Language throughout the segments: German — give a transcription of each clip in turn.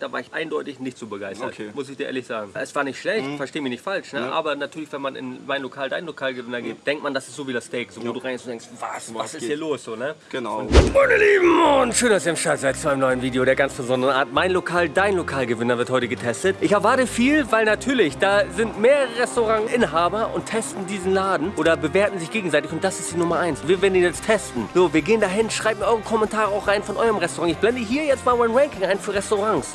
da war ich eindeutig nicht so begeistert, Okay. muss ich dir ehrlich sagen. Es war nicht schlecht, versteh mich nicht falsch, ne? Ja. aber natürlich, wenn man in mein Lokal, dein Lokalgewinner geht, denkt man, das ist so wie das Steak, so wo du rein und denkst, was, was, ist geht? hier los, so, ne? Genau. Meine Lieben, und schön, dass ihr im Start seid zu einem neuen Video der ganz besonderen Art. Mein Lokal, dein Lokalgewinner wird heute getestet. Ich erwarte viel, weil natürlich, da sind mehrere Restaurantinhaber und testen diesen Laden oder bewerten sich gegenseitig und das ist die Nummer eins. Wir werden ihn jetzt testen. So, wir gehen dahin, schreibt mir eure Kommentare auch rein von eurem Restaurant. Ich blende hier jetzt mal mein Ranking ein für Restaurants.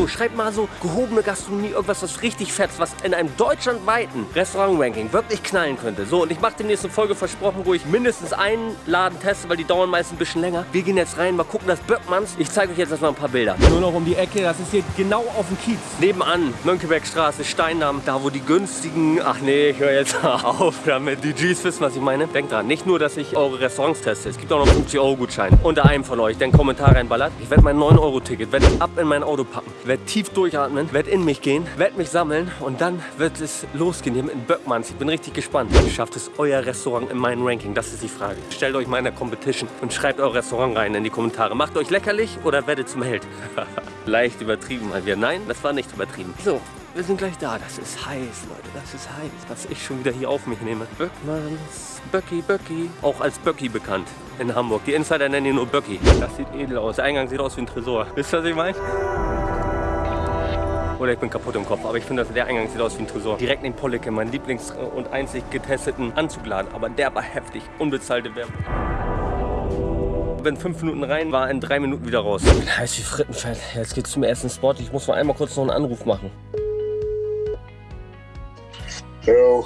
So, schreibt mal so gehobene Gastronomie, irgendwas, was richtig fetzt, was in einem deutschlandweiten Restaurant-Ranking wirklich knallen könnte. So, und ich mache demnächst eine Folge versprochen, wo ich mindestens einen Laden teste, weil die dauern meist ein bisschen länger. Wir gehen jetzt rein, mal gucken, das Böckmanns. Ich zeige euch jetzt erstmal ein paar Bilder. Nur noch um die Ecke, das ist hier genau auf dem Kiez. Nebenan, Mönckebergstraße, Steindamm, da wo die günstigen... Ach nee, ich höre jetzt auf damit. Die Gs wissen, was ich meine. Denkt dran, nicht nur, dass ich eure Restaurants teste. Es gibt auch noch 50-Euro-Gutschein unter einem von euch, der einen Kommentar reinballert. Ich werde mein 9-Euro-Ticket, werde ab in mein Auto packen, werde tief durchatmen, werde in mich gehen, werde mich sammeln und dann wird es losgehen hier mit Böckmanns. Ich bin richtig gespannt. Schafft es euer Restaurant in meinem Ranking? Das ist die Frage. Stellt euch mal in der Competition und schreibt euer Restaurant rein in die Kommentare. Macht euch lächerlich oder werdet zum Held? Leicht übertrieben mal wieder. Nein, das war nicht übertrieben. So, wir sind gleich da. Das ist heiß, Leute. Das ist heiß. Was ich schon wieder hier auf mich nehme. Böckmanns. Böcki, Böcki. Auch als Böcki bekannt in Hamburg. Die Insider nennen ihn nur Böcki. Das sieht edel aus. Der Eingang sieht aus wie ein Tresor. Wisst ihr, was ich meine? Oder ich bin kaputt im Kopf, aber ich finde, dass der Eingang sieht aus wie ein Tresor. Direkt neben Pollicke, mein Lieblings- und einzig getesteten Anzugladen. Aber der war heftig. Unbezahlte Werbung. Bin fünf Minuten rein, war in drei Minuten wieder raus. Heiß wie Frittenfett. Jetzt geht's zum ersten Spot. Ich muss mal einmal kurz noch einen Anruf machen. Jo,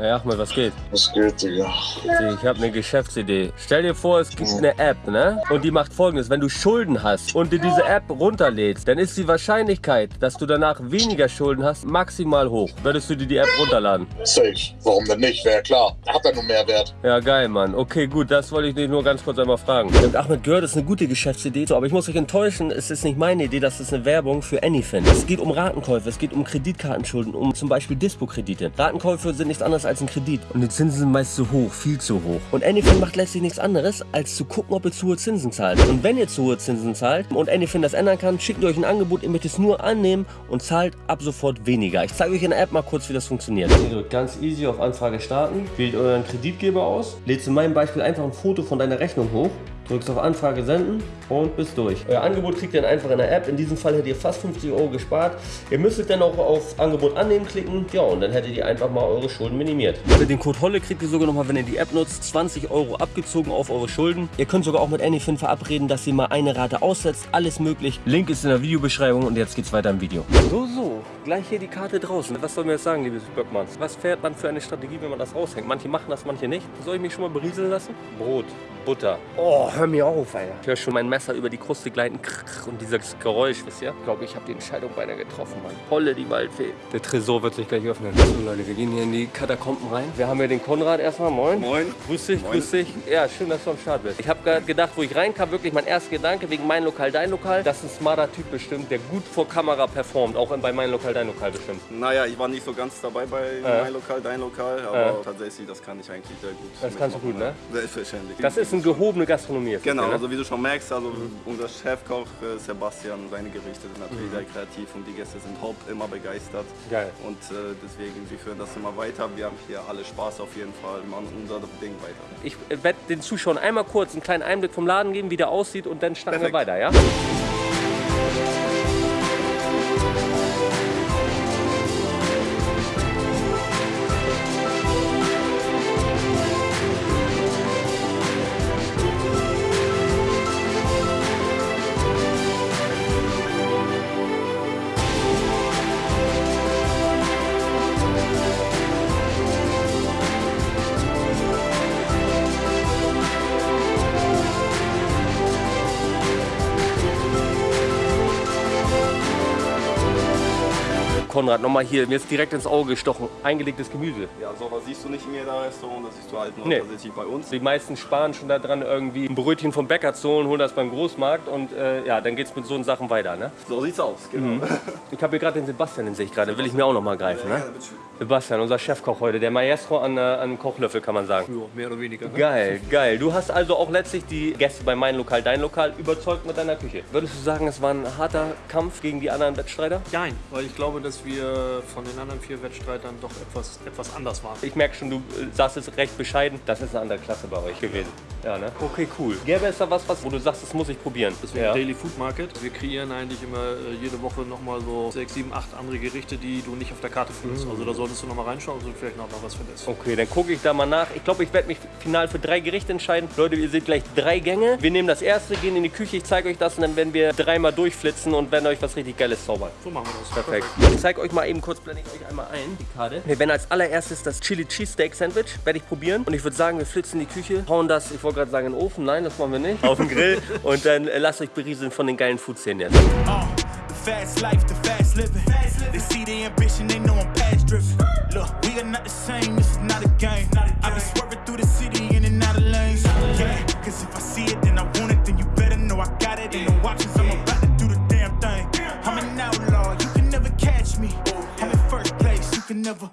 Ja, Ahmed, was geht? was geht, Digga? Ich habe eine Geschäftsidee. Stell dir vor, es gibt eine App, ne? Und die macht folgendes. Wenn du Schulden hast und dir diese App runterlädst, dann ist die Wahrscheinlichkeit, dass du danach weniger Schulden hast, maximal hoch. Würdest du dir die App runterladen? Safe. Warum denn nicht? Wäre klar. Hat er nur Mehrwert. Ja, geil, Mann. Okay, gut, das wollte ich dich nur ganz kurz einmal fragen. Und Ahmed gehört, ist eine gute Geschäftsidee. So, aber ich muss euch enttäuschen, es ist nicht meine Idee, das ist eine Werbung für Anyfin. Es geht um Ratenkäufe, es geht um Kreditkartenschulden, um zum Beispiel Dispo-Kredite. Ratenkäufe sind nichts anderes als ein Kredit. Und die Zinsen sind meist zu hoch, viel zu hoch. Und Anyfin macht letztlich nichts anderes, als zu gucken, ob ihr zu hohe Zinsen zahlt. Und wenn ihr zu hohe Zinsen zahlt und Anyfin das ändern kann, schickt ihr euch ein Angebot, ihr möchtet es nur annehmen und zahlt ab sofort weniger. Ich zeige euch in der App mal kurz, wie das funktioniert. Ihr drückt ganz easy auf Anfrage starten, wählt euren Kreditgeber aus, lädst in meinem Beispiel einfach ein Foto von deiner Rechnung hoch, drückst auf Anfrage senden und bist durch. Euer Angebot kriegt ihr dann einfach in der App. In diesem Fall hättet ihr fast 50 Euro gespart. Ihr müsstet dann auch auf Angebot annehmen klicken. Ja, und dann hättet ihr einfach mal eure Schulden minimiert. Mit dem Code HOLLE kriegt ihr sogar nochmal, wenn ihr die App nutzt, 20 Euro abgezogen auf eure Schulden. Ihr könnt sogar auch mit Anyfin verabreden, dass ihr mal eine Rate aussetzt. Alles möglich. Link ist in der Videobeschreibung und jetzt geht's weiter im Video. So, so. Gleich hier die Karte draußen. Was soll mir jetzt sagen, liebes Böckmanns? Was fährt man für eine Strategie, wenn man das raushängt? Manche machen das, manche nicht. Soll ich mich schon mal berieseln lassen? Brot, Butter. Oh, hör mir auf, Alter. Ich höre schon mein Messer über die Kruste gleiten. Und dieses Geräusch, wisst ihr? Ich glaube, ich habe die Entscheidung beinahe getroffen, Mann. Holle die Waldfee. Der Tresor wird sich gleich öffnen. So, Leute, wir gehen hier in die Katakomben rein. Wir haben hier den Konrad erstmal. Moin. Moin. Grüß dich, Moin. grüß dich. Ja, schön, dass du am Start bist. Ich habe gerade gedacht, wo ich reinkam, wirklich mein erster Gedanke wegen mein Lokal, dein Lokal. Das ist ein smarter Typ bestimmt, der gut vor Kamera performt. Auch bei mein Lokal, dein Lokal bestimmt. Naja, ich war nicht so ganz dabei bei Ja. mein Lokal, dein Lokal, aber Ja. tatsächlich, das kann ich eigentlich sehr gut. Das kannst du gut, ne? Selbstverständlich. Das ist eine gehobene Gastronomie. Ist Genau, das, also wie du schon merkst, also unser Chefkoch äh, Sebastian, seine Gerichte sind natürlich sehr kreativ und die Gäste sind hopp, immer begeistert. Mhm. Geil. Und äh, deswegen, wir führen das immer weiter. Wir haben hier alle Spaß auf jeden Fall, wir machen unser Ding weiter. Ich äh, werde den Zuschauern einmal kurz einen kleinen Einblick vom Laden geben, wie der aussieht und dann starten wir weiter, ja? Konrad, nochmal hier, mir ist direkt ins Auge gestochen. Eingelegtes Gemüse. Ja, sowas siehst du nicht in jedem Restaurant, das siehst du halt nur Nee. tatsächlich bei uns. Die meisten sparen schon daran, irgendwie ein Brötchen vom Bäcker zu holen, holen das beim Großmarkt und äh, ja, dann geht's mit so Sachen weiter. Ne? So sieht's aus, genau. Ich habe hier gerade den Sebastian, den sehe ich gerade, will ich mir auch noch mal greifen. Ne? Ja, bitteschön. Sebastian, unser Chefkoch heute, der Maestro an, äh, an einem Kochlöffel, kann man sagen. Ja, mehr oder weniger. Ne? Geil, geil. Du hast also auch letztlich die Gäste bei mein Lokal, dein Lokal überzeugt mit deiner Küche. Würdest du sagen, es war ein harter Kampf gegen die anderen Wettstreiter? Nein, weil ich glaube, dass wir von den anderen vier Wettstreitern doch etwas, etwas anders waren. Ich merke schon, du äh, sagst es recht bescheiden. Das ist eine andere Klasse bei euch gewesen. Ja, ne? Okay, cool. Gäbe es da was, was, wo du sagst, das muss ich probieren? Deswegen ja. Daily Food Market. Wir kreieren eigentlich immer äh, jede Woche nochmal so sechs, sieben, acht andere Gerichte, die du nicht auf der Karte findest. Also da solltest du nochmal reinschauen und vielleicht noch mal was findest. Okay, dann gucke ich da mal nach. Ich glaube, ich werde mich final für drei Gerichte entscheiden. Leute, ihr seht gleich drei Gänge. Wir nehmen das erste, gehen in die Küche, ich zeige euch das und dann werden wir dreimal durchflitzen und werden euch was richtig Geiles zaubern. So machen wir das. Perfekt. Ich zeige euch mal eben kurz, blende ich euch einmal ein, die Karte. Wir werden als allererstes das Chili Cheesesteak Sandwich, werde ich probieren. Und ich würde sagen, wir flitzen in die Küche, hauen das, ich wollte gerade sagen, in den Ofen. Nein, das machen wir nicht. Auf den Grill. Und dann äh, lasst euch berieseln von den geilen Food-Szenen jetzt. Uh, the fast life, the fast living. They see the ambition, they know I'm past driven. Look, we are not the same, this is not a game. I be swerving through the city in and out of lanes. Yeah, cause if I see it, then I want it, then you better know I got it. Ain't no options, I'm about to do the damn thing. I'm an outlaw, you can never catch me. I'm in first place, you can never.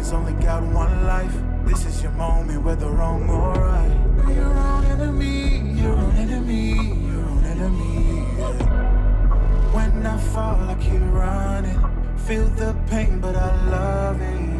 Moments, only got one life. This is your moment, whether wrong or right. Be your own enemy, your own enemy, your own enemy. yeah. When I fall, I keep running. Feel the pain, but I love it.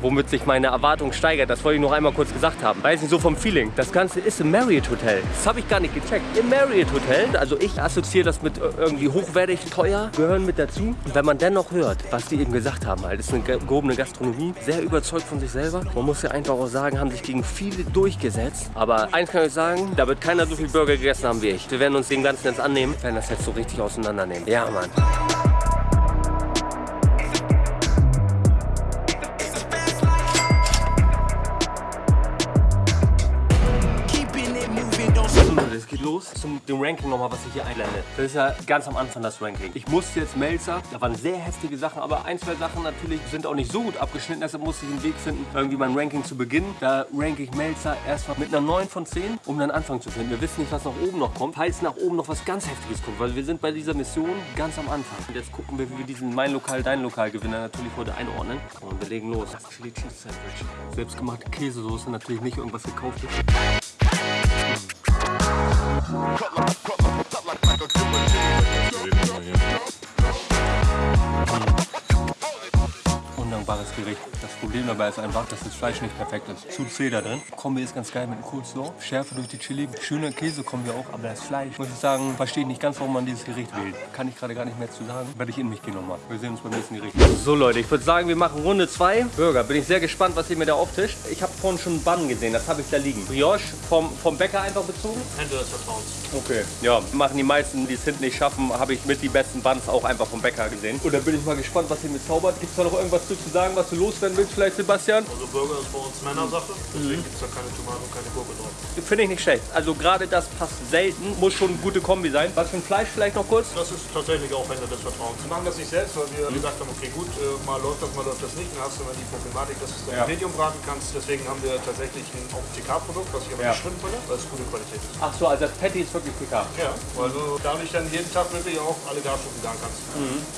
Womit sich meine Erwartung steigert, das wollte ich noch einmal kurz gesagt haben. Weiß nicht, so vom Feeling. Das Ganze ist im Marriott Hotel. Das habe ich gar nicht gecheckt. Im Marriott Hotel, also ich assoziiere das mit äh, irgendwie hochwertig, teuer, gehören mit dazu. Und wenn man dennoch hört, was die eben gesagt haben, halt, ist eine ge- gehobene Gastronomie, sehr überzeugt von sich selber. Man muss ja einfach auch sagen, haben sich gegen viele durchgesetzt. Aber eins kann ich sagen, da wird keiner so viel Burger gegessen haben wie ich. Wir werden uns dem Ganzen jetzt annehmen, werden das jetzt so richtig auseinandernehmen. Ja, Mann. Zum dem Ranking nochmal, was ich hier einblende. Das ist ja ganz am Anfang das Ranking. Ich musste jetzt Melzer, da waren sehr heftige Sachen, aber ein, zwei Sachen natürlich sind auch nicht so gut abgeschnitten, deshalb musste ich einen Weg finden, irgendwie mein Ranking zu beginnen. Da ranke ich Melzer erstmal mit einer 9 von 10, um dann Anfang zu finden. Wir wissen nicht, was nach oben noch kommt, falls nach oben noch was ganz Heftiges kommt, weil wir sind bei dieser Mission ganz am Anfang. Und jetzt gucken wir, wie wir diesen Mein Lokal, Dein Lokal Gewinner natürlich heute einordnen. Und wir legen los. Das Chili Cheese Sandwich. Selbstgemachte Käsesoße, natürlich nicht irgendwas gekauftes. Cut my Undankbares Gericht. Das Problem dabei ist einfach, dass das Fleisch nicht perfekt ist. Zu zäh da drin. Kombi ist ganz geil mit dem Coleslaw. Schärfe durch die Chili. Schöner Käsekombi auch. Aber das Fleisch, muss ich sagen, verstehe ich nicht ganz, warum man dieses Gericht wählt. Kann ich gerade gar nicht mehr zu sagen. Werde ich in mich gehen nochmal. Wir sehen uns beim nächsten Gericht. So Leute, ich würde sagen, wir machen Runde 2. Burger. Bin ich sehr gespannt, was ihr mir da auftischt. Ich habe vorhin schon einen Bun gesehen. Das habe ich da liegen. Brioche vom, vom Bäcker einfach bezogen. Hände des Vertrauens. Okay. Ja, machen die meisten, die es hinten nicht schaffen, habe ich mit die besten Buns auch einfach vom Bäcker gesehen. Und da bin ich mal gespannt, was ihr mir zaubert. Gibt es da noch irgendwas zu, zu sagen, was du loswerden willst, vielleicht Sebastian? Also Burger ist bei uns Männersache, deswegen gibt es da keine Tomaten und keine Gurke drauf. Finde ich nicht schlecht. Also gerade das passt selten, muss schon eine gute Kombi sein. Was für ein Fleisch vielleicht noch kurz? Das ist tatsächlich auch Hände des Vertrauens. Wir machen das nicht selbst, weil wir gesagt haben, okay gut, äh, mal läuft das, mal läuft das nicht. Dann hast du immer die Problematik, dass du es Ja. Medium braten kannst. Deswegen haben wir tatsächlich ein auch ein TK-Produkt, was ich aber Ja. nicht schwimmen finde, weil es gute Qualität ist. Ach so, also das Patty ist wirklich PK. Ja, weil du dadurch dann jeden Tag wirklich auch alle Garstufen garen kannst.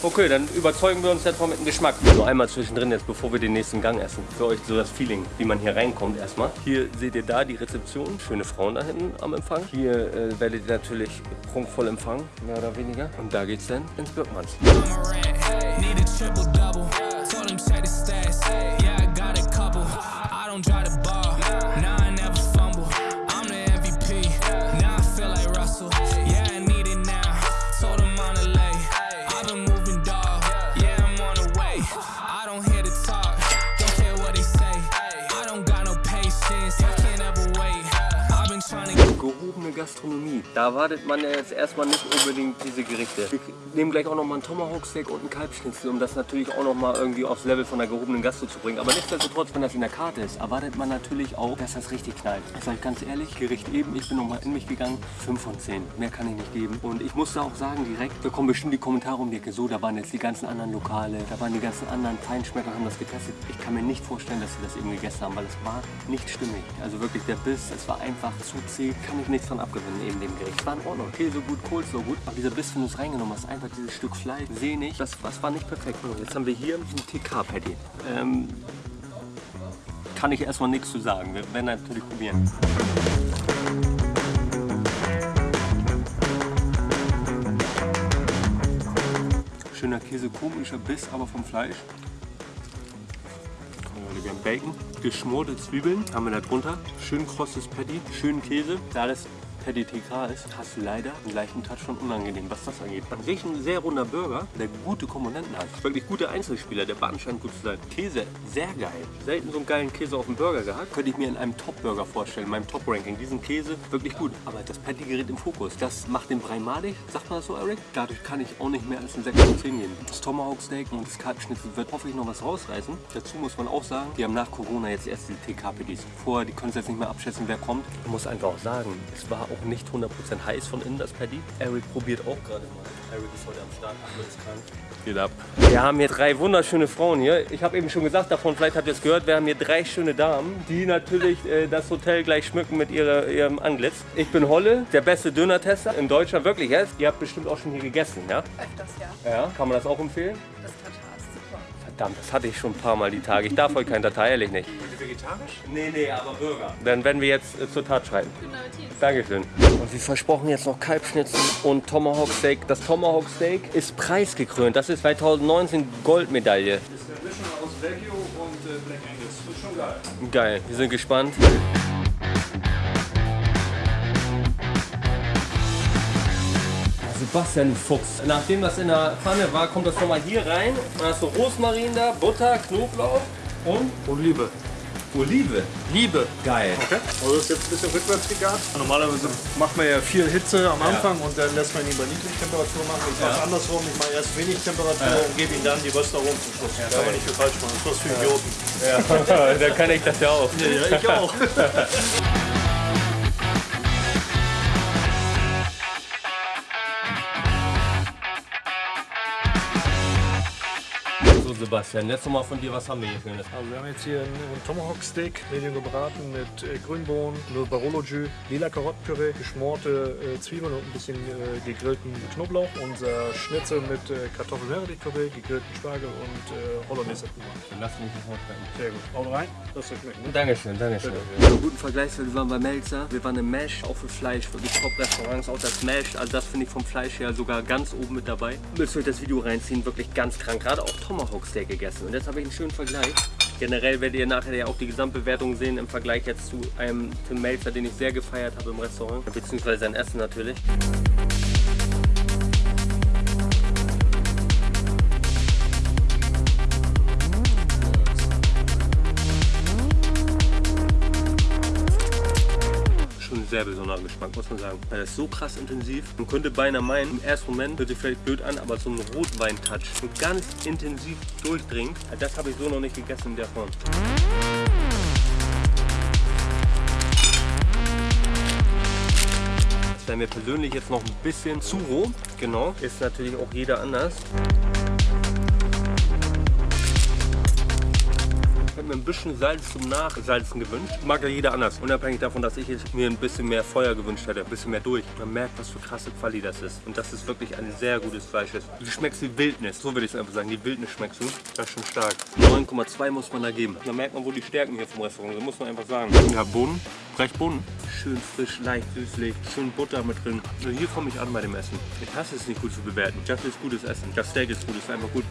Okay, dann überzeugen wir uns jetzt mal mit dem Geschmack. Nur einmal zwischendrin jetzt, bevor wir den nächsten Gang essen. Für euch so das Feeling, wie man hier reinkommt erstmal. Hier seht ihr da die Rezeption. Schöne Frauen da hinten am Empfang. Hier äh, werdet ihr natürlich prunkvoll empfangen, mehr oder weniger. Und da geht's dann ins Birkmanns. Need Gastronomie. Da erwartet man jetzt erstmal nicht unbedingt diese Gerichte. Wir nehmen gleich auch noch mal einen Tomahawk Steak und einen Kalbschnitzel, um das natürlich auch noch mal irgendwie aufs Level von der gehobenen Gastro zu bringen. Aber nichtsdestotrotz, wenn das in der Karte ist, erwartet man natürlich auch, dass das richtig knallt. Ich sage ganz ehrlich, Gericht eben, ich bin noch mal in mich gegangen, 5 von 10. Mehr kann ich nicht geben. Und ich musste auch sagen, direkt bekommen bestimmt die Kommentare um die Ecke. So, da waren jetzt die ganzen anderen Lokale, da waren die ganzen anderen Feinschmecker, haben das getestet. Ich kann mir nicht vorstellen, dass sie das eben gegessen haben, weil es war nicht stimmig. Also wirklich der Biss, es war einfach zu zäh, kann ich nichts von abgewinnen, eben dem Gericht. War in Ordnung, Käse gut, Kohl so gut, aber dieser Biss, wenn du es reingenommen hast, einfach dieses Stück Fleisch, sehnig, das, das war nicht perfekt. So, Jetzt haben wir hier ein TK-Patty. Ähm, kann ich erstmal nichts zu sagen, wir werden natürlich probieren. Schöner Käse, komischer Biss, aber vom Fleisch. Wir haben Bacon, geschmorte Zwiebeln haben wir da drunter, schön krosses Patty, schön Käse. Da das Patty TK ist, hast du leider einen leichten Touch von unangenehm, was das angeht. An sich ein sehr runder Burger, der gute Komponenten hat. Wirklich gute Einzelspieler, der Bun scheint gut zu sein. Käse, sehr geil. Selten so einen geilen Käse auf dem Burger gehabt. Könnte ich mir in einem Top-Burger vorstellen, in meinem Top-Ranking. Diesen Käse, wirklich gut. Aber das Patty gerät im Fokus. Das macht den Brei madig, sagt man das so, Eric? Dadurch kann ich auch nicht mehr als ein 6 von 10 geben. Das Tomahawk Steak und das Kalbschnitzel wird hoffentlich noch was rausreißen. Dazu muss man auch sagen, wir haben nach Corona jetzt erst die TK-Patties. Vorher, die können jetzt nicht mehr abschätzen, wer kommt. Ich muss einfach auch sagen, es war auch nicht 100% heiß von innen, das Paddy. Eric probiert auch gerade mal. Eric ist heute am Start, Ahmed ist krank. Geht ab. Wir haben hier drei wunderschöne Frauen hier. Ich habe eben schon gesagt davon, vielleicht habt ihr es gehört, wir haben hier drei schöne Damen, die natürlich äh, das Hotel gleich schmücken mit ihrer, ihrem Anglitz. Ich bin Holle, der beste Döner-Tester in Deutschland, wirklich jetzt. Ihr habt bestimmt auch schon hier gegessen, ja? Öfters, ja. Ja, kann man das auch empfehlen? Das ist super. Verdammt, das hatte ich schon ein paar Mal die Tage. Ich darf heute kein Datei, ehrlich nicht. Vegetarisch? Nee, nee, aber Burger. Dann werden wir jetzt äh, zur Tat schreiten. Dankeschön. Und wie versprochen jetzt noch Kalbschnitzel und Tomahawk Steak. Das Tomahawk Steak ist preisgekrönt. Das ist 2019 Goldmedaille. ist eine Mischung aus Wagyu und äh, Black Angus. Das ist schon geil. Geil, wir sind gespannt. Sebastian Fuchs. Nachdem das in der Pfanne war, kommt das nochmal hier rein. Dann hast du Rosmarin da, Butter, Knoblauch und Olive. Olive. Liebe. Geil. Okay. Also das ist jetzt ein bisschen rückwärts gegart. Normalerweise macht man ja viel Hitze am Anfang und dann lässt man ihn bei Niedrigtemperatur machen. Ich mache es andersrum. Ich mache erst wenig Temperatur und gebe ihm dann die Röstaromen zum Schluss. kann man nicht viel falsch machen. Das ist was für Idioten. Ja, da kann ich das ja auch. Ja, ich auch. Sebastian, jetzt nochmal von dir, was haben wir hier Schönes? Also wir haben jetzt hier einen Tomahawk Steak, medium gebraten mit äh, Grünbohnen, nur Barolo Jus, lila Karottenpüree, geschmorte äh, Zwiebeln und ein bisschen äh, gegrillten Knoblauch. Unser Schnitzel mit Kartoffel-Meerrettich-Püree, gegrillten Spargel und Hollandaise Puma. Lass mich nicht hochbrennen. Sehr gut. Haut rein. Das wird schmecken. Ne? Dankeschön, Dankeschön. Einen guten Vergleichswert, wir waren bei Melzer, wir waren im Mesh, auch für Fleisch, wirklich Top-Restaurants, auch das Mesh, also das finde ich vom Fleisch her sogar ganz oben mit dabei. Müsst ihr euch das Video reinziehen, wirklich ganz krank, gerade auch Tomahawk Steak gegessen und jetzt habe ich einen schönen Vergleich. Generell werdet ihr nachher ja auch die Gesamtbewertung sehen im Vergleich jetzt zu einem Tim Melzer, den ich sehr gefeiert habe im Restaurant, beziehungsweise sein Essen natürlich. Sehr besonderer Geschmack, muss man sagen. Weil das ist so krass intensiv. Man könnte beinahe meinen, im ersten Moment hört sich vielleicht blöd an, aber so ein Rotwein-Touch und ganz intensiv durchdringt, das habe ich so noch nicht gegessen in der Form. Das wäre mir persönlich jetzt noch ein bisschen zu roh. Genau, ist natürlich auch jeder anders. Mir ein bisschen Salz zum Nachsalzen gewünscht. Mag ja jeder anders. Unabhängig davon, dass ich mir ein bisschen mehr Feuer gewünscht hätte. Ein bisschen mehr durch. Man merkt, was für krasse Quali das ist. Und dass es wirklich ein sehr gutes Fleisch ist. Du schmeckst die Wildnis. So würde ich es einfach sagen. Die Wildnis schmeckst du. Das ist schon stark. 9,2 muss man da geben. Da merkt man wohl die Stärken hier vom Restaurant. So muss man einfach sagen. Ja, Bohnen. Brechbohnen. Schön frisch, leicht süßlich. Schön Butter mit drin. Also hier komme ich an bei dem Essen. Ich hasse es nicht gut zu bewerten. Das ist gutes Essen. Das Steak ist gut. Das ist einfach gut.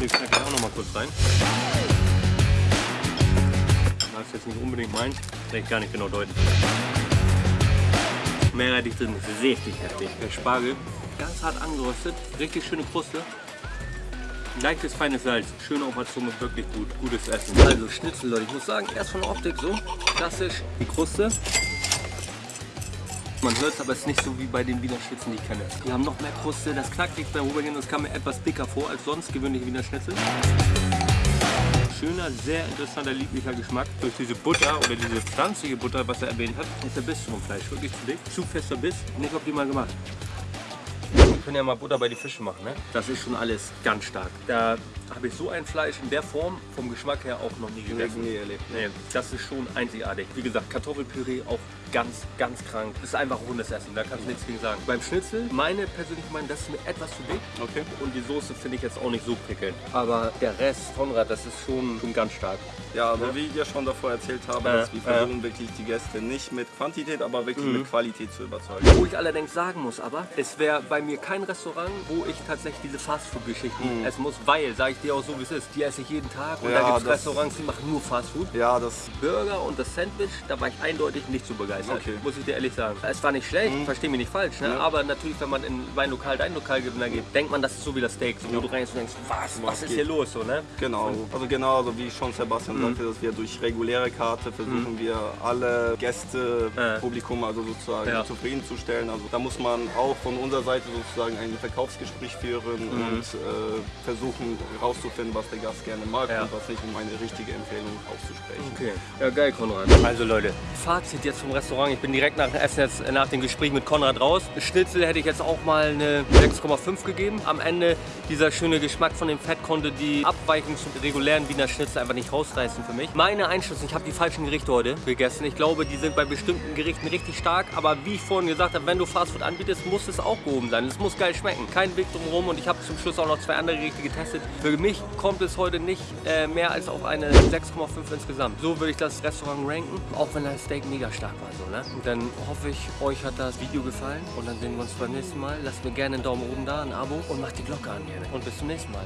Ich ich auch noch mal kurz rein. Ist jetzt nicht unbedingt meins, kann ich gar nicht genau deuten. Mehrheitlich drin, richtig heftig. Der Spargel, ganz hart angeröstet, richtig schöne Kruste. Leichtes, feines Salz, schön auf der Zunge, wirklich gut, gutes Essen. Also Schnitzel, Leute, ich muss sagen, erst von der Optik so, klassisch, die Kruste. Man hört es, aber es ist nicht so wie bei den Wiener Schnitzeln, die ich kenne. Die haben noch mehr Kruste, das knackt nicht beim Rübergehen, das kam mir etwas dicker vor als sonst gewöhnliche Wiener Schnitzel. Schöner, sehr interessanter, lieblicher Geschmack. Durch diese Butter oder diese pflanzliche Butter, was er erwähnt hat, ist der Biss vom Fleisch wirklich zu dick. Zu fester Biss, nicht optimal gemacht. Wir können ja mal Butter bei die Fische machen, ne? Das ist schon alles ganz stark. Da habe ich so ein Fleisch in der Form vom Geschmack her auch noch nie gegessen. nie erlebt. Nee, das ist schon einzigartig. Wie gesagt, Kartoffelpüree auch ganz, ganz krank. Das ist einfach rundes Essen, da kannst du nichts gegen sagen. Beim Schnitzel, meine persönliche Meinung, das ist mir etwas zu dick. Okay. Und die Soße finde ich jetzt auch nicht so prickelnd. Aber der Rest, Konrad, das ist schon, schon ganz stark. Ja, aber wie ich ja schon davor erzählt habe, Äh, dass wir versuchen wirklich die Gäste nicht mit Quantität, aber wirklich Mhm. mit Qualität zu überzeugen. Wo ich allerdings sagen muss aber, es wäre bei mir kein Restaurant, wo ich tatsächlich diese Fastfood-Geschichten essen muss, weil, sage ich dir auch so wie es ist, die esse ich jeden Tag und Ja, da gibt es Restaurants, die machen nur Fastfood. Ja, das Burger und das Sandwich, da war ich eindeutig nicht so begeistert, Okay. muss ich dir ehrlich sagen. Es war nicht schlecht, versteh mich nicht falsch, ne? Ja. aber natürlich, wenn man in Weinlokal, dein Lokal gibt, dann geht, denkt man, das ist so wie das Steak, so, wo Ja. du reingehst und denkst, was, was ist geht? hier los, so, ne? Genau, also genauso wie schon Sebastian Mhm. sagte, dass wir durch reguläre Karte versuchen wir alle Gäste, Äh. Publikum also sozusagen Ja. zufriedenzustellen. Also da muss man auch von unserer Seite sozusagen ein Verkaufsgespräch führen Mhm. und äh, versuchen herauszufinden, was der Gast gerne mag Ja. und was nicht, um eine richtige Empfehlung auszusprechen. Okay. Ja, geil, Konrad. Also Leute, Fazit jetzt vom Restaurant. Ich bin direkt nach dem Essen jetzt äh, nach dem Gespräch mit Konrad raus. Schnitzel hätte ich jetzt auch mal eine 6,5 gegeben. Am Ende dieser schöne Geschmack von dem Fett konnte die Abweichung zum regulären Wiener Schnitzel einfach nicht rausreißen für mich. Meine Einschätzung, ich habe die falschen Gerichte heute gegessen. Ich glaube, die sind bei bestimmten Gerichten richtig stark. Aber wie ich vorhin gesagt habe, wenn du Fastfood anbietest, muss es auch gehoben sein. Es muss geil schmecken. Kein Weg drumherum. Und ich habe zum Schluss auch noch zwei andere Gerichte getestet. Für mich kommt es heute nicht äh, mehr als auf eine 6,5 insgesamt. So würde ich das Restaurant ranken, auch wenn das Steak mega stark war so, ne? Dann hoffe ich, euch hat das Video gefallen und dann sehen wir uns beim nächsten Mal. Lasst mir gerne einen Daumen oben da, ein Abo und macht die Glocke an. Gerne. Und bis zum nächsten Mal.